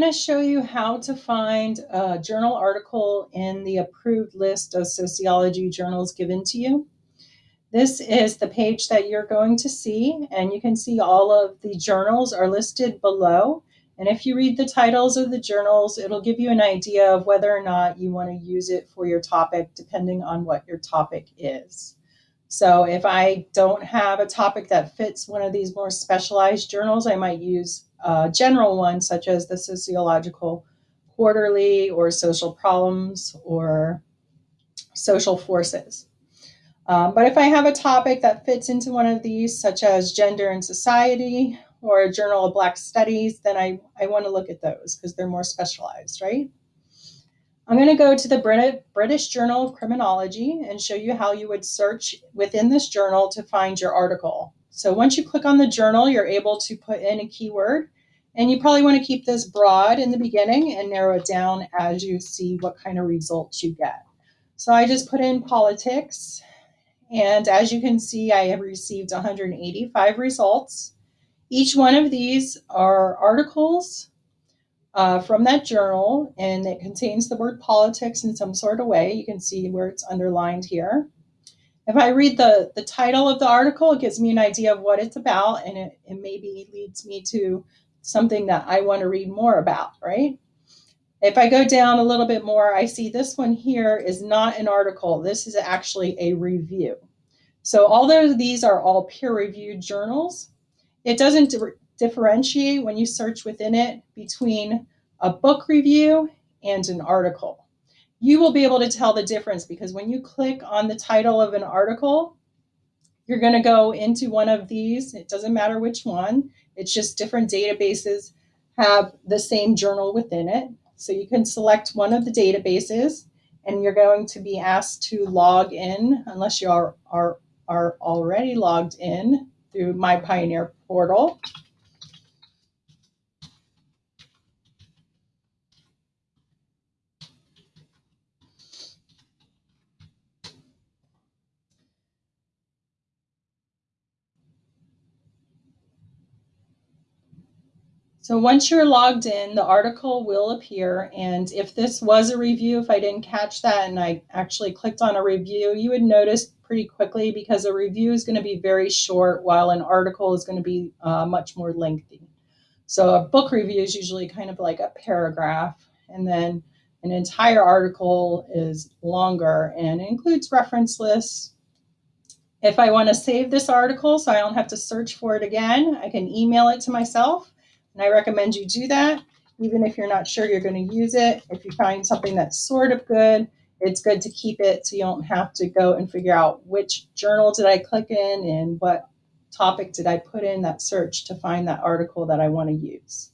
going to show you how to find a journal article in the approved list of sociology journals given to you. This is the page that you're going to see, and you can see all of the journals are listed below. And if you read the titles of the journals, it'll give you an idea of whether or not you want to use it for your topic, depending on what your topic is. So if I don't have a topic that fits one of these more specialized journals, I might use a general one, such as the Sociological Quarterly or Social Problems or Social Forces. Um, but if I have a topic that fits into one of these, such as gender and society or a journal of Black studies, then I, I want to look at those because they're more specialized, right? I'm going to go to the British Journal of Criminology and show you how you would search within this journal to find your article. So once you click on the journal, you're able to put in a keyword and you probably want to keep this broad in the beginning and narrow it down as you see what kind of results you get. So I just put in politics and as you can see, I have received 185 results. Each one of these are articles uh, from that journal, and it contains the word politics in some sort of way. You can see where it's underlined here. If I read the, the title of the article, it gives me an idea of what it's about, and it, it maybe leads me to something that I want to read more about, right? If I go down a little bit more, I see this one here is not an article. This is actually a review. So although these are all peer-reviewed journals, it doesn't differentiate when you search within it between a book review and an article. You will be able to tell the difference because when you click on the title of an article, you're going to go into one of these. It doesn't matter which one. It's just different databases have the same journal within it. So you can select one of the databases and you're going to be asked to log in unless you are, are, are already logged in through My Pioneer portal. So once you're logged in, the article will appear. And if this was a review, if I didn't catch that and I actually clicked on a review, you would notice pretty quickly because a review is going to be very short while an article is going to be uh, much more lengthy. So a book review is usually kind of like a paragraph and then an entire article is longer and includes reference lists. If I want to save this article so I don't have to search for it again, I can email it to myself and I recommend you do that, even if you're not sure you're going to use it. If you find something that's sort of good, it's good to keep it so you don't have to go and figure out which journal did I click in and what topic did I put in that search to find that article that I want to use.